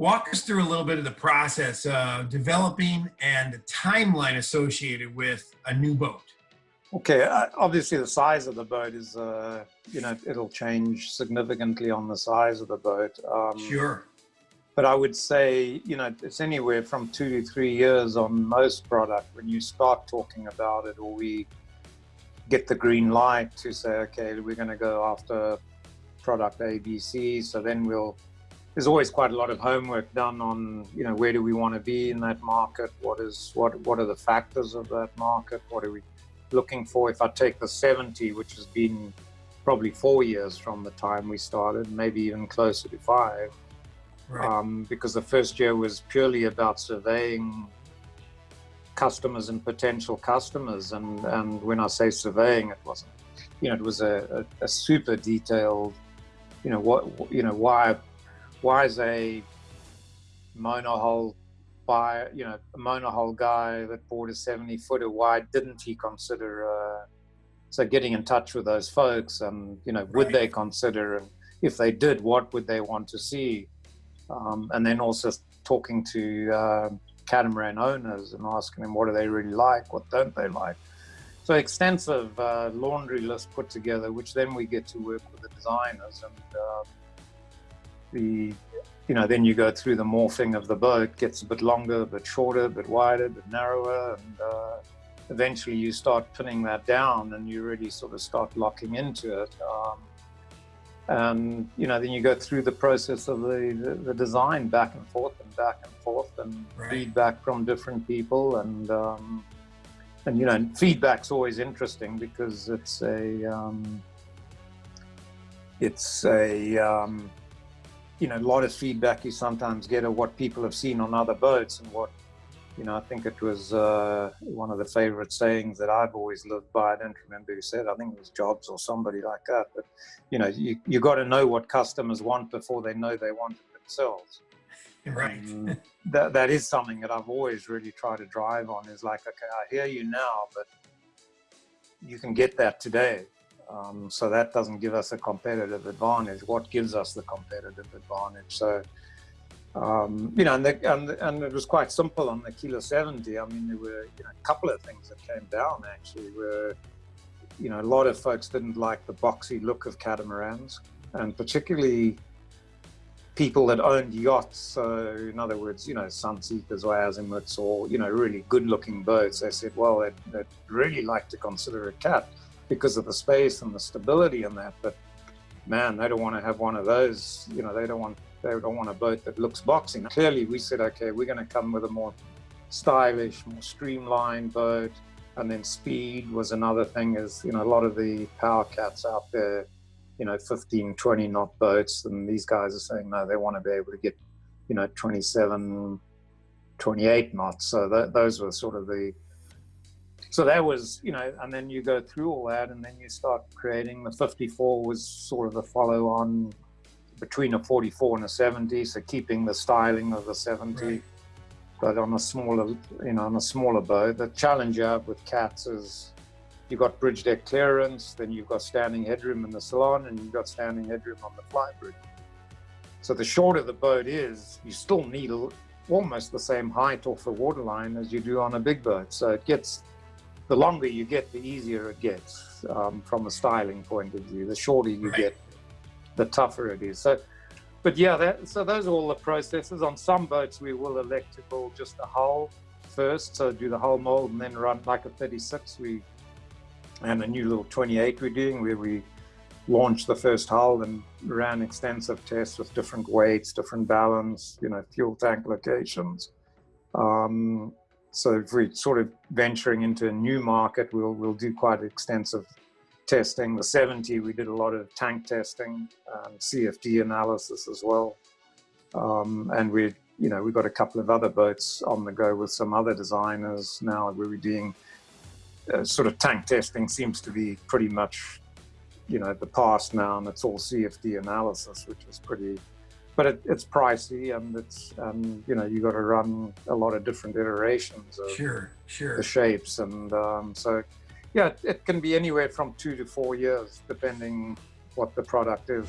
Walk us through a little bit of the process of developing and the timeline associated with a new boat. Okay, uh, obviously the size of the boat is, uh, you know, it'll change significantly on the size of the boat. Um, sure. But I would say, you know, it's anywhere from two to three years on most product when you start talking about it or we get the green light to say, okay, we're going to go after product ABC. So then we'll, there's always quite a lot of homework done on, you know, where do we want to be in that market? What is, what, what are the factors of that market? What are we looking for if I take the 70, which has been probably four years from the time we started, maybe even closer to five, right. um, because the first year was purely about surveying customers and potential customers. And, and when I say surveying, it wasn't, you know, it was a, a, a super detailed, you know, what, you know, why, why is a monohull by you know a monohull guy that bought a 70 footer why didn't he consider uh, so getting in touch with those folks and you know would they consider and if they did what would they want to see? Um, and then also talking to uh, catamaran owners and asking them what do they really like what don't they like? So extensive uh, laundry list put together which then we get to work with the designers and uh, the you know, then you go through the morphing of the boat, gets a bit longer, a bit shorter, a bit wider, a bit narrower, and uh, eventually you start pinning that down and you really sort of start locking into it. Um, and, you know, then you go through the process of the, the, the design back and forth and back and forth and right. feedback from different people. And, um, and, you know, feedback's always interesting because it's a, um, it's a, um, you know, a lot of feedback you sometimes get of what people have seen on other boats and what, you know, I think it was uh, one of the favorite sayings that I've always lived by. I don't remember who said, I think it was Jobs or somebody like that. But, you know, you, you got to know what customers want before they know they want it themselves. Right. that, that is something that I've always really tried to drive on is like, okay, I hear you now, but you can get that today. Um, so that doesn't give us a competitive advantage. What gives us the competitive advantage? So, um, you know, and, the, and, and, it was quite simple on the Aquila 70. I mean, there were you know, a couple of things that came down actually where, you know, a lot of folks didn't like the boxy look of catamarans and particularly people that owned yachts. So in other words, you know, Sunseekers or Azimuts or, you know, really good looking boats. They said, well, they'd, they'd really like to consider a cat because of the space and the stability in that. But man, they don't want to have one of those. You know, they don't want they don't want a boat that looks boxing. Clearly, we said, okay, we're going to come with a more stylish, more streamlined boat. And then speed was another thing. Is you know a lot of the power cats out there, you know, 15, 20 knot boats, and these guys are saying no, they want to be able to get, you know, 27, 28 knots. So those were sort of the so that was, you know, and then you go through all that and then you start creating the 54 was sort of the follow on between a 44 and a 70. So keeping the styling of the 70, right. but on a smaller, you know, on a smaller boat. The challenge you have with cats is you've got bridge deck clearance, then you've got standing headroom in the salon and you've got standing headroom on the fly bridge. So the shorter the boat is, you still need almost the same height off the waterline as you do on a big boat. So it gets the longer you get, the easier it gets um, from a styling point of view. The shorter you right. get, the tougher it is. So, but yeah, that, so those are all the processes. On some boats, we will elect to build just a hull first, so do the hull mold and then run like a 36. We and a new little 28 we're doing where we launched the first hull and ran extensive tests with different weights, different balance, you know, fuel tank locations. Um, so if we're sort of venturing into a new market, we'll, we'll do quite extensive testing. The 70, we did a lot of tank testing, um, CFD analysis as well. Um, and we, you know, we've got a couple of other boats on the go with some other designers now where we're doing uh, sort of tank testing seems to be pretty much, you know, the past now and it's all CFD analysis, which is pretty, but it, it's pricey and it's um, you know you got to run a lot of different iterations of sure sure. the shapes and um, so yeah it can be anywhere from two to four years depending what the product is